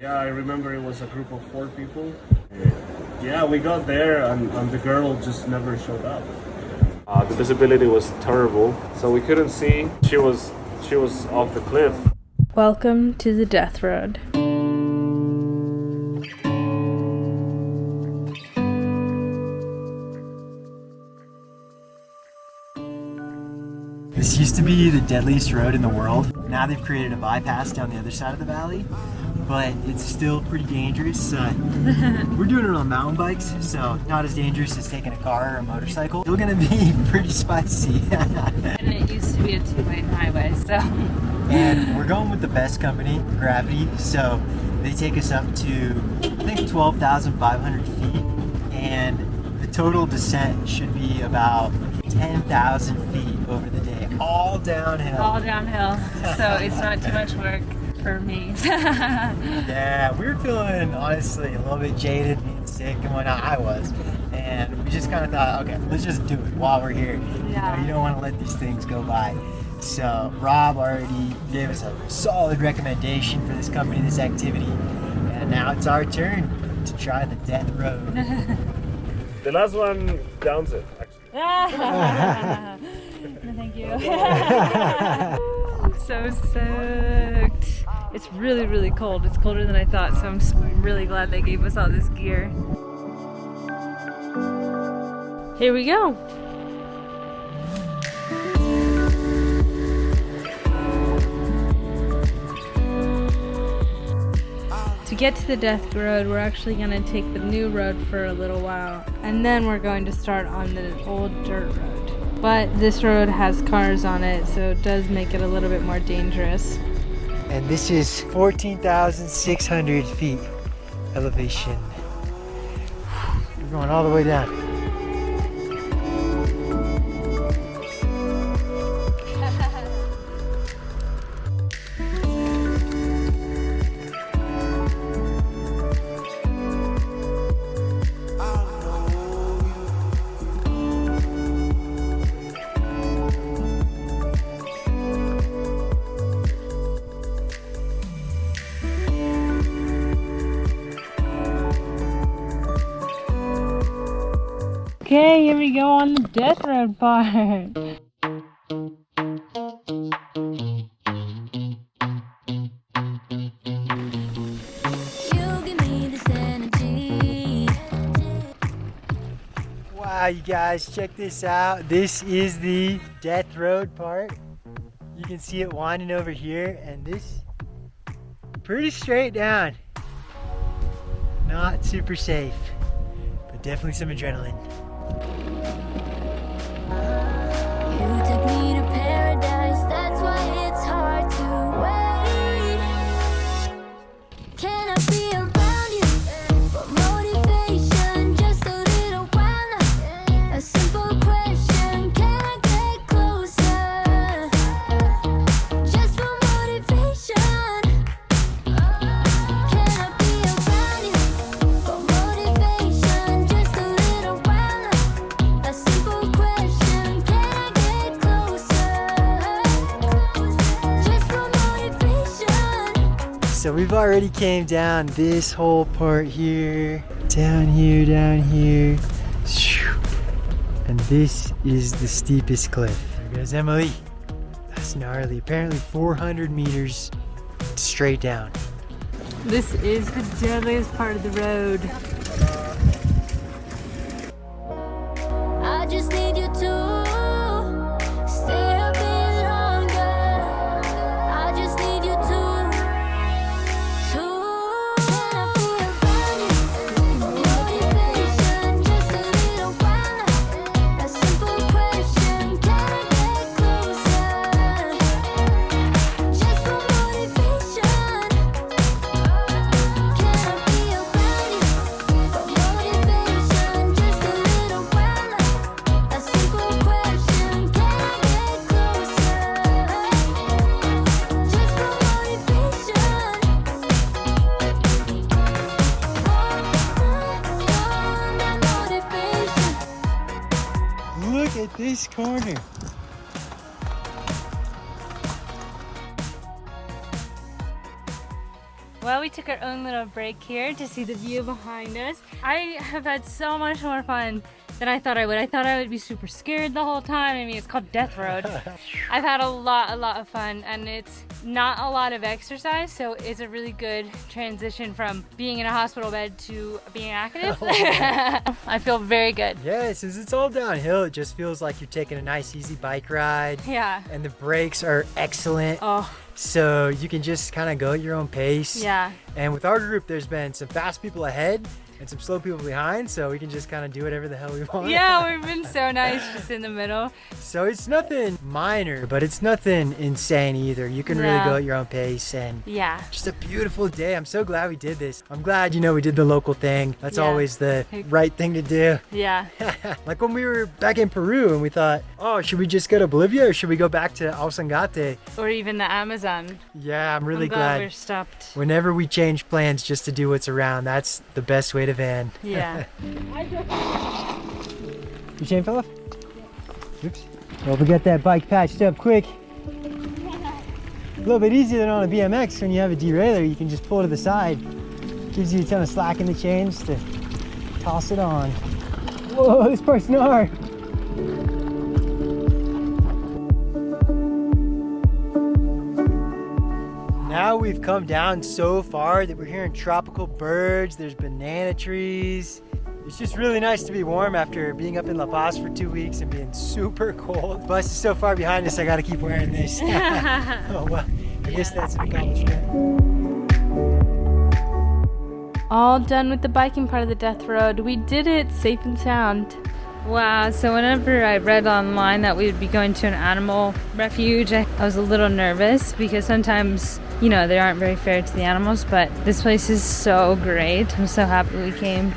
Yeah, I remember it was a group of four people. Yeah, we got there and, and the girl just never showed up. Uh, the visibility was terrible, so we couldn't see. She was she was off the cliff. Welcome to the Death Road. This used to be the deadliest road in the world. Now they've created a bypass down the other side of the valley, but it's still pretty dangerous. Uh, we're doing it on mountain bikes, so not as dangerous as taking a car or a motorcycle. Still gonna be pretty spicy. and it used to be a two-lane highway, so. and we're going with the best company, Gravity, so they take us up to, I think, 12,500 feet, and the total descent should be about 10,000 feet over the day, all downhill. All downhill, so it's not too much work for me. yeah, we were feeling honestly a little bit jaded, being sick and whatnot. I was, and we just kind of thought, okay, let's just do it while we're here. Yeah. You, know, you don't want to let these things go by. So Rob already gave us a solid recommendation for this company, this activity, and now it's our turn to try the death road. the last one downs it, actually. no, thank you. so stoked. It's really, really cold. It's colder than I thought, so I'm really glad they gave us all this gear. Here we go. To get to the Death Road, we're actually going to take the new road for a little while, and then we're going to start on the old dirt road. But this road has cars on it, so it does make it a little bit more dangerous. And this is 14,600 feet elevation. We're going all the way down. Here we go on the death road part. Wow, you guys, check this out. This is the death road part. You can see it winding over here, and this pretty straight down. Not super safe, but definitely some adrenaline. We've already came down this whole part here, down here, down here, and this is the steepest cliff. There goes Emily. That's gnarly. Apparently 400 meters straight down. This is the deadliest part of the road. Well, we took our own little break here to see the view behind us. I have had so much more fun than I thought I would. I thought I would be super scared the whole time. I mean, it's called Death Road. I've had a lot, a lot of fun, and it's not a lot of exercise, so it's a really good transition from being in a hospital bed to being active. Oh, I feel very good. Yeah, since it's all downhill, it just feels like you're taking a nice, easy bike ride. Yeah. And the brakes are excellent. Oh, So you can just kind of go at your own pace. yeah. And with our group, there's been some fast people ahead and some slow people behind, so we can just kind of do whatever the hell we want. Yeah, we've been so nice just in the middle. So it's nothing minor, but it's nothing insane either. You can really go at your own pace and Yeah. just a beautiful day. I'm so glad we did this. I'm glad, you know, we did the local thing. That's Yeah. always the right thing to do. Yeah. like when we were back in Peru and we thought, oh, should we just go to Bolivia or should we go back to Ausangate? Or even the Amazon. Yeah, I'm really I'm glad, glad. we're stopped. Whenever we change plans just to do what's around, that's the best way to van. Yeah. Your chain fell off? Oops. Well, we got that bike patched up quick. A little bit easier than on a BMX when you have a derailleur. You can just pull to the side. Gives you a ton of slack in the chains to toss it on. Whoa, this part's gnar. Now we've come down so far that we're hearing tropical birds, there's banana trees. It's just really nice to be warm after being up in La Paz for two weeks and being super cold. Bus is so far behind us, I gotta keep wearing this. oh well, I guess that's an accomplishment. All done with the biking part of the death road. We did it safe and sound. Wow, so whenever I read online that we would be going to an animal refuge, I, I was a little nervous because sometimes, you know, they aren't very fair to the animals, but this place is so great. I'm so happy we came.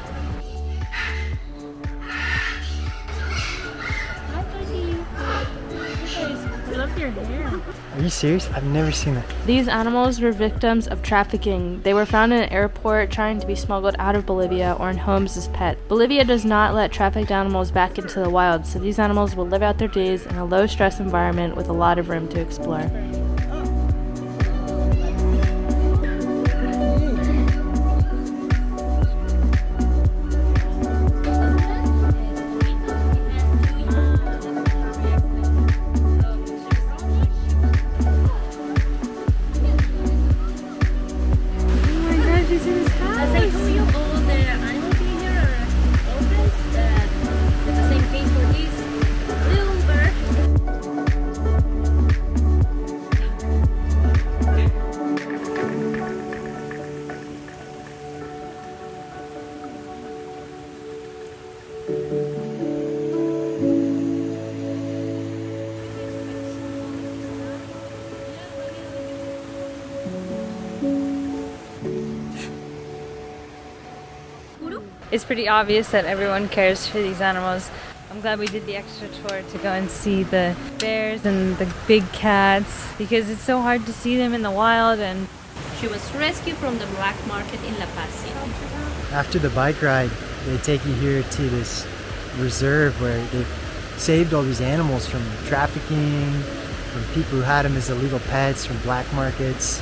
Are you serious? I've never seen that. These animals were victims of trafficking. They were found in an airport trying to be smuggled out of Bolivia or in homes as pets. Bolivia does not let trafficked animals back into the wild, so these animals will live out their days in a low stress environment with a lot of room to explore. It's pretty obvious that everyone cares for these animals. I'm glad we did the extra tour to go and see the bears and the big cats because it's so hard to see them in the wild and She was rescued from the black market in La Paz After the bike ride, they take you here to this reserve where they've saved all these animals from trafficking, from people who had them as illegal pets, from black markets.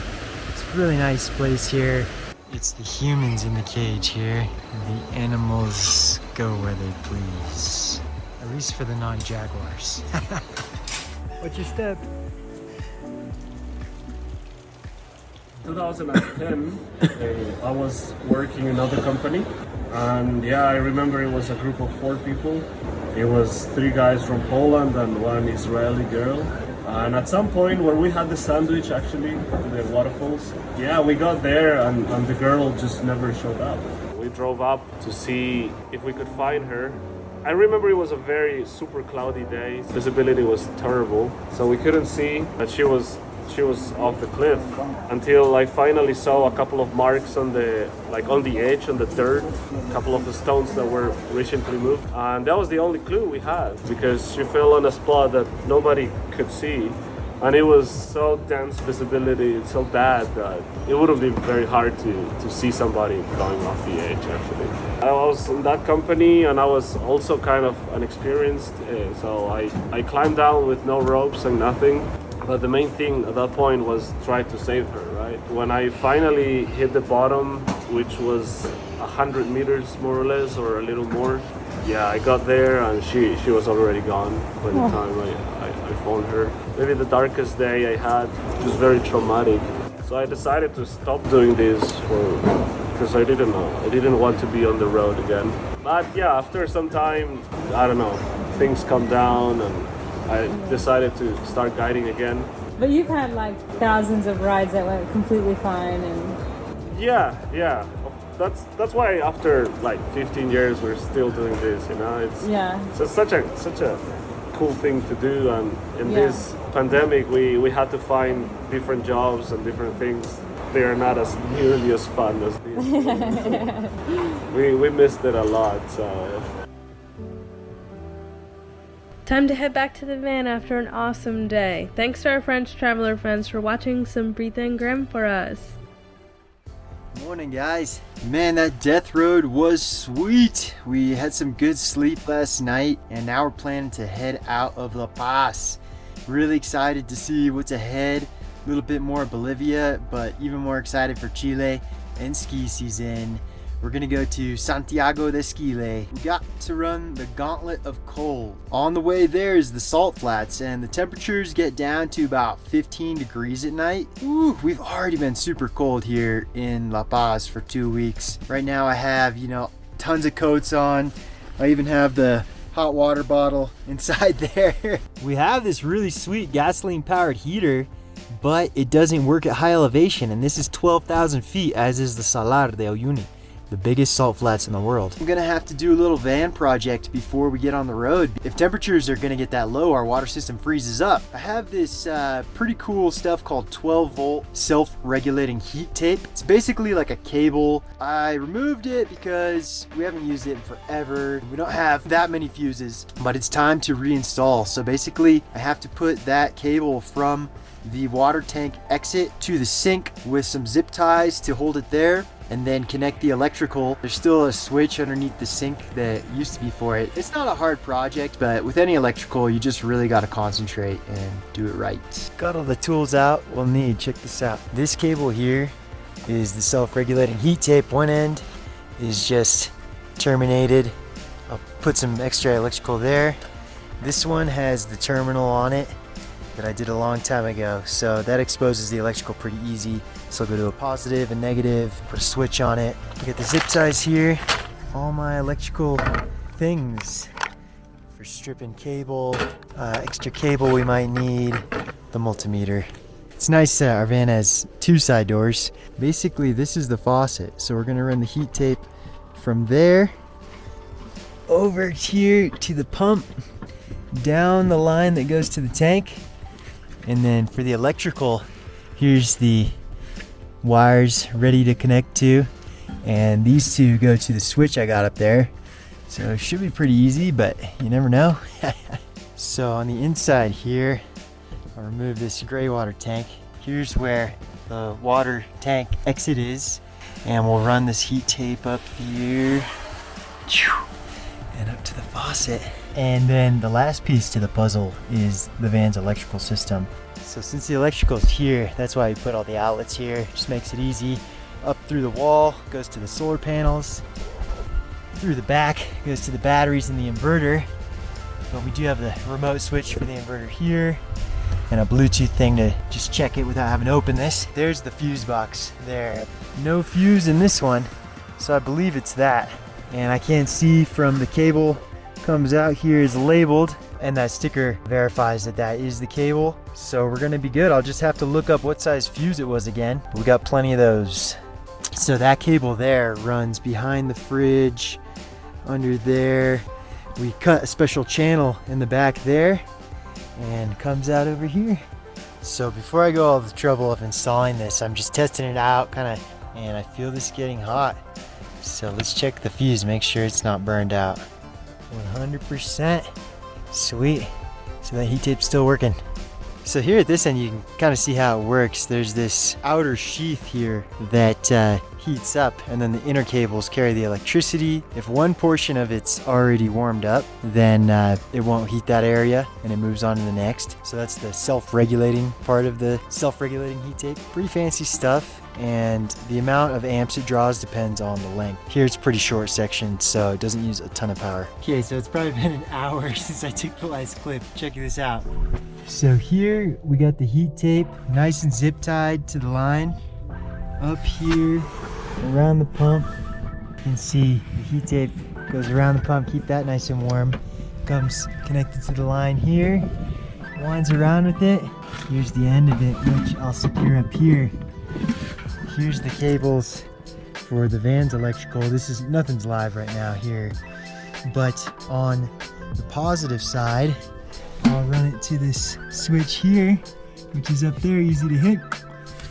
It's a really nice place here. It's the humans in the cage here, and the animals go where they please. At least for the non-jaguars. What's your step? 2010, uh, I was working in another company, and yeah, I remember it was a group of four people. It was three guys from Poland and one Israeli girl. And at some point where we had the sandwich actually, the waterfalls, yeah, we got there and, and the girl just never showed up. We drove up to see if we could find her. I remember it was a very super cloudy day. Visibility was terrible, so we couldn't see that she was she was off the cliff until I finally saw a couple of marks on the like on the edge on the dirt, a couple of the stones that were recently moved, and that was the only clue we had because she fell on a spot that nobody could see. And it was so dense visibility, so bad that it would have been very hard to, to see somebody going off the edge actually. I was in that company and I was also kind of unexperienced, uh, so I, I climbed down with no ropes and nothing. But the main thing at that point was try to save her, right? When I finally hit the bottom, which was 100 meters more or less, or a little more, yeah, I got there and she, she was already gone by the oh. time I, I, I found her. Maybe the darkest day I had, just very traumatic. So I decided to stop doing this for because I didn't know. I didn't want to be on the road again. But yeah, after some time, I don't know, things come down and I decided to start guiding again. But you've had like thousands of rides that went completely fine and Yeah, yeah. That's that's why after like 15 years we're still doing this, you know. It's yeah. so it's such a such a cool thing to do and in Yeah. this pandemic we we had to find different jobs and different things they are not as nearly as fun as these we we missed it a lot so Time to head back to the van after an awesome day. Thanks to our French traveler friends for watching some Breathe and Grim for us. Morning, guys. Man, that death road was sweet. We had some good sleep last night, and now we're planning to head out of La Paz. Really excited to see what's ahead. A little bit more Bolivia, but even more excited for Chile and ski season. We're gonna go to Santiago de Esquile. We got to run the Gauntlet of Cold. On the way there is the salt flats, and the temperatures get down to about 15 degrees at night. Ooh, we've already been super cold here in La Paz for two weeks. Right now I have, you know, tons of coats on. I even have the hot water bottle inside there. We have this really sweet gasoline powered heater but it doesn't work at high elevation and this is 12,000 feet as is the Salar de Uyuni the biggest salt flats in the world. I'm gonna have to do a little van project before we get on the road. If temperatures are gonna get that low, our water system freezes up. I have this uh, pretty cool stuff called 12 volt self-regulating heat tape. It's basically like a cable. I removed it because we haven't used it in forever. We don't have that many fuses, but it's time to reinstall. So basically I have to put that cable from the water tank exit to the sink with some zip ties to hold it there and then connect the electrical. There's still a switch underneath the sink that used to be for it. It's not a hard project, but with any electrical, you just really got to concentrate and do it right. Got all the tools out we'll need. Check this out. This cable here is the self-regulating heat tape. One end is just terminated. I'll put some extra electrical there. This one has the terminal on it that I did a long time ago. So that exposes the electrical pretty easy. So I'll go to a positive and negative, put a switch on it. Look at the zip ties here. All my electrical things for stripping cable, uh, extra cable we might need, the multimeter. It's nice uh, our van has two side doors. Basically this is the faucet. So we're gonna run the heat tape from there over here to the pump down the line that goes to the tank and then for the electrical here's the wires ready to connect to. And these two go to the switch I got up there. So it should be pretty easy but you never know. So on the inside here I'll remove this gray water tank. Here's where the water tank exit is. And we'll run this heat tape up here. And up to the faucet and then the last piece to the puzzle is the van's electrical system. So since the electrical is here, that's why we put all the outlets here. Just makes it easy. Up through the wall, goes to the solar panels. Through the back, goes to the batteries and the inverter. But we do have the remote switch for the inverter here. And a Bluetooth thing to just check it without having to open this. There's the fuse box there. No fuse in this one, so I believe it's that. And I can't see from the cable comes out here is labeled and that sticker verifies that that is the cable. So we're gonna be good. I'll just have to look up what size fuse it was again. We got plenty of those. So that cable there runs behind the fridge under there. We cut a special channel in the back there and comes out over here. So before i go all the trouble of installing this i'm just testing it out kind of and i feel this getting hot. So let's check the fuse make sure it's not burned out 100%. Sweet. So that heat tape's still working. So here at this end, you can kind of see how it works. There's this outer sheath here that uh, heats up, and then the inner cables carry the electricity. If one portion of it's already warmed up, then uh, it won't heat that area, and it moves on to the next. So that's the self-regulating part of the self-regulating heat tape. Pretty fancy stuff and the amount of amps it draws depends on the length. Here it's pretty short section, so it doesn't use a ton of power. Okay, so it's probably been an hour since I took the last clip. Check this out. So here we got the heat tape, nice and zip tied to the line. Up here, around the pump, you can see the heat tape goes around the pump, keep that nice and warm. Comes connected to the line here, winds around with it. Here's the end of it, which I'll secure up here here's the cables for the van's electrical. This is nothing's live right now here, but on the positive side, I'll run it to this switch here, which is up there, easy to hit.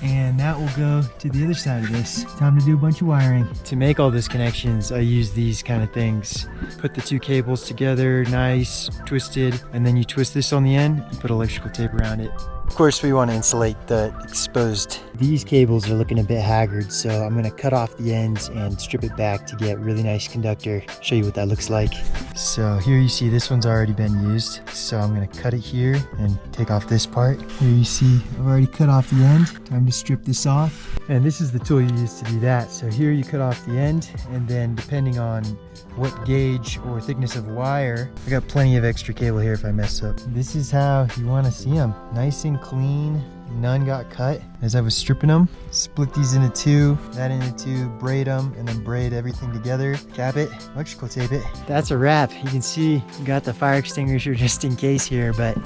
And that will go to the other side of this. Time to do a bunch of wiring. To make all those connections, I use these kind of things. Put the two cables together, nice, twisted, and then you twist this on the end, and put electrical tape around it. Of course, we want to insulate the exposed. These cables are looking a bit haggard, so I'm going to cut off the ends and strip it back to get really nice conductor. Show you what that looks like. So here you see this one's already been used. So I'm going to cut it here and take off this part. Here you see I've already cut off the end. Time to strip this off. And this is the tool you use to do that. So here you cut off the end and then depending on what gauge or thickness of wire. I got plenty of extra cable here if I mess up. This is how you want to see them. Nice and clean. None got cut as I was stripping them. Split these into two, that into two, braid them, and then braid everything together. Cap it, electrical tape it. That's a wrap. You can see got the fire extinguisher just in case here, but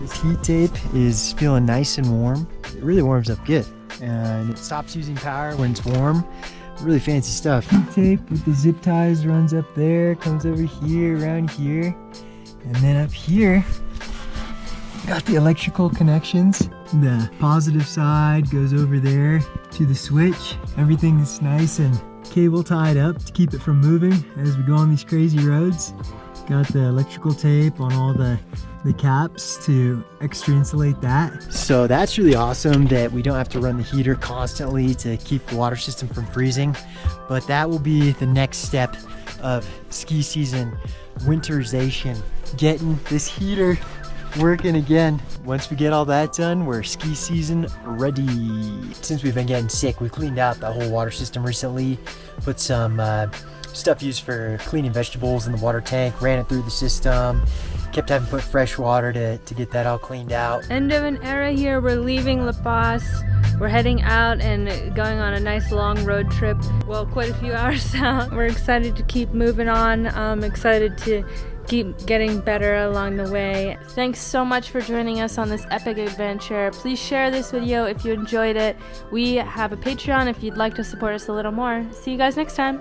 this heat tape is feeling nice and warm. It really warms up good. And it stops using power when it's warm really fancy stuff. Heat tape with the zip ties runs up there, comes over here, around here, and then up here, got the electrical connections. The positive side goes over there to the switch. Everything is nice and cable tied up to keep it from moving as we go on these crazy roads. Got the electrical tape on all the the caps to extra insulate that. So that's really awesome that we don't have to run the heater constantly to keep the water system from freezing. But that will be the next step of ski season winterization. Getting this heater working again. Once we get all that done, we're ski season ready. Since we've been getting sick, we cleaned out the whole water system recently, put some uh, stuff used for cleaning vegetables in the water tank, ran it through the system, kept having to put fresh water to, to get that all cleaned out. End of an era here. We're leaving La Paz. We're heading out and going on a nice long road trip. Well, quite a few hours out. We're excited to keep moving on. I'm excited to keep getting better along the way. Thanks so much for joining us on this epic adventure. Please share this video if you enjoyed it. We have a Patreon if you'd like to support us a little more. See you guys next time.